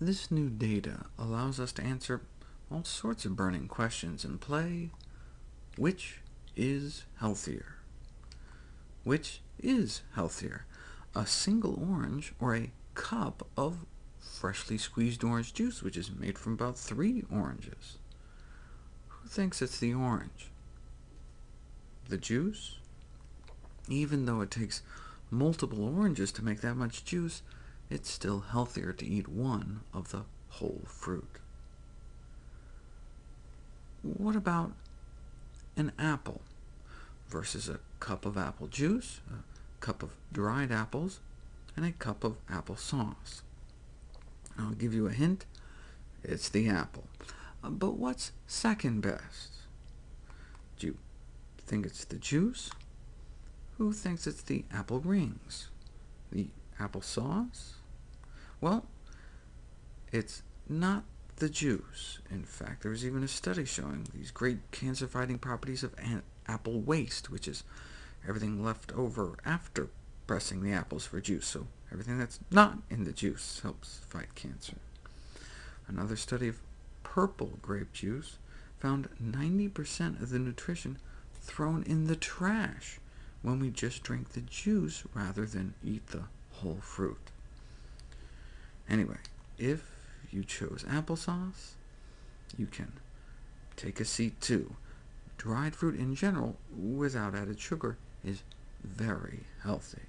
This new data allows us to answer all sorts of burning questions and play which is healthier? Which is healthier, a single orange or a cup of freshly squeezed orange juice, which is made from about three oranges? Who thinks it's the orange? The juice? Even though it takes multiple oranges to make that much juice, it's still healthier to eat one of the whole fruit. What about an apple versus a cup of apple juice, a cup of dried apples, and a cup of apple sauce? I'll give you a hint. It's the apple. Uh, but what's second best? Do you think it's the juice? Who thinks it's the apple rings? The apple sauce? Well, it's not the juice. In fact, there was even a study showing these great cancer-fighting properties of apple waste, which is everything left over after pressing the apples for juice, so everything that's not in the juice helps fight cancer. Another study of purple grape juice found 90% of the nutrition thrown in the trash when we just drink the juice rather than eat the whole fruit. Anyway, if you chose applesauce, you can take a seat too. Dried fruit in general, without added sugar, is very healthy.